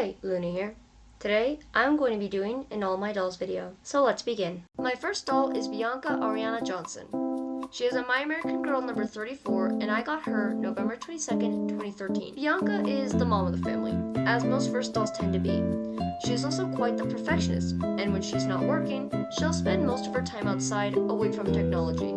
Hey, Luna here. Today, I'm going to be doing an All My Dolls video, so let's begin. My first doll is Bianca Ariana Johnson. She is a My American Girl number 34, and I got her November 22nd, 2013. Bianca is the mom of the family, as most first dolls tend to be. She is also quite the perfectionist, and when she's not working, she'll spend most of her time outside, away from technology.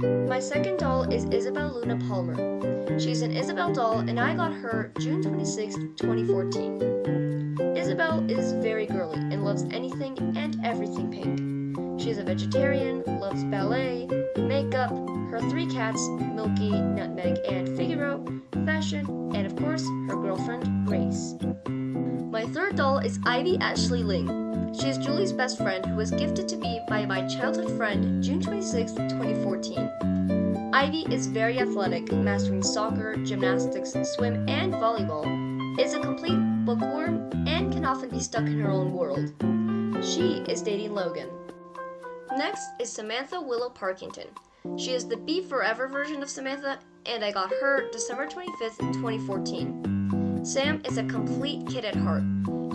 My second doll is Isabel Luna Palmer. She's an Isabel doll, and I got her June 26, 2014. Isabel is very girly and loves anything and everything pink. She is a vegetarian, loves ballet, makeup, her three cats, Milky, Nutmeg, and Figaro, fashion, and of course, her girlfriend, Grace. My third doll is Ivy Ashley Ling. She is Julie's best friend who was gifted to me by my childhood friend June 26, 2014. Ivy is very athletic, mastering soccer, gymnastics, swim, and volleyball, is a complete bookworm, and can often be stuck in her own world. She is dating Logan. Next is Samantha Willow Parkington. She is the Be Forever version of Samantha, and I got her December 25th, 2014. Sam is a complete kid at heart.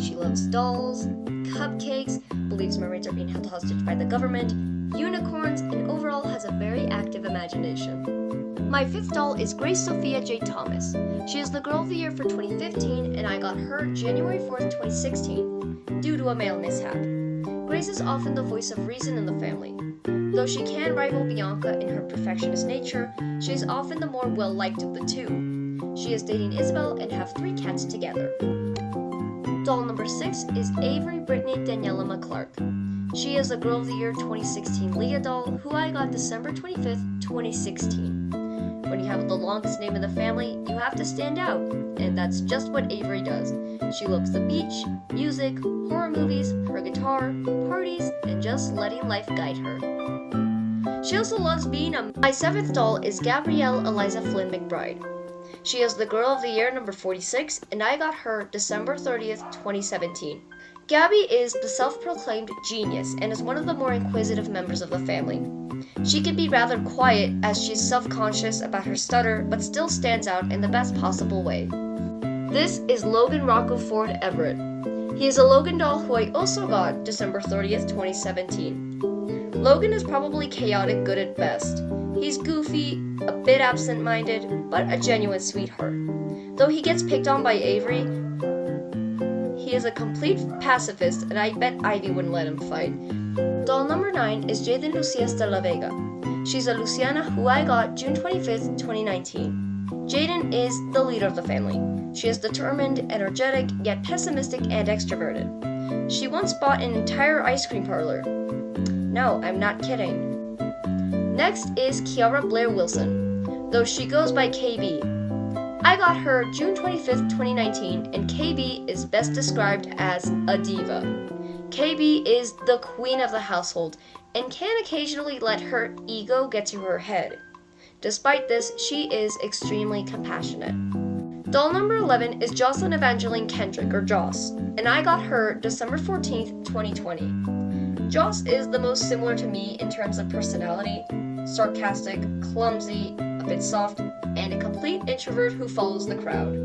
She loves dolls, cupcakes, believes mermaids are being held hostage by the government, unicorns, and overall has a very active imagination. My fifth doll is Grace Sophia J. Thomas. She is the Girl of the Year for 2015, and I got her January 4th, 2016, due to a mail mishap. Grace is often the voice of reason in the family. Though she can rival Bianca in her perfectionist nature, she is often the more well liked of the two. She is dating Isabel and have three cats together. Doll number 6 is Avery Brittany Daniela McClark. She is a Girl of the Year 2016 Lea doll, who I got December 25th, 2016. When you have the longest name in the family, you have to stand out, and that's just what Avery does. She loves the beach, music, horror movies, her guitar, parties, and just letting life guide her. She also loves being a. My seventh doll is Gabrielle Eliza Flynn McBride. She is the Girl of the Year number 46, and I got her December 30th, 2017. Gabby is the self proclaimed genius and is one of the more inquisitive members of the family. She can be rather quiet as she's self conscious about her stutter, but still stands out in the best possible way. This is Logan Rocco Ford Everett. He is a Logan doll who I also got December 30th, 2017. Logan is probably chaotic good at best. He's goofy, a bit absent minded, but a genuine sweetheart. Though he gets picked on by Avery, he is a complete pacifist, and I bet Ivy wouldn't let him fight. Doll number 9 is Jaden Lucias de la Vega. She's a Luciana who I got June 25th, 2019. Jaden is the leader of the family. She is determined, energetic, yet pessimistic and extroverted. She once bought an entire ice cream parlor. No, I'm not kidding. Next is Kiara Blair Wilson, though she goes by KB. I got her June 25th, 2019, and KB is best described as a diva. KB is the queen of the household and can occasionally let her ego get to her head. Despite this, she is extremely compassionate. Doll number 11 is Jocelyn Evangeline Kendrick, or Joss, and I got her December 14th, 2020. Joss is the most similar to me in terms of personality, sarcastic, clumsy, a bit soft, and a complete introvert who follows the crowd.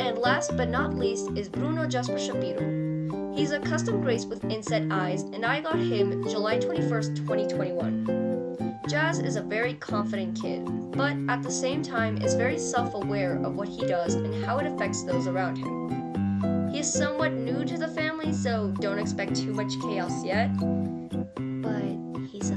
And last but not least is Bruno Jasper Shapiro. He's a custom grace with inset eyes, and I got him July 21st, 2021. Jazz is a very confident kid, but at the same time is very self aware of what he does and how it affects those around him. He is somewhat new to the family, so don't expect too much chaos yet, but he's a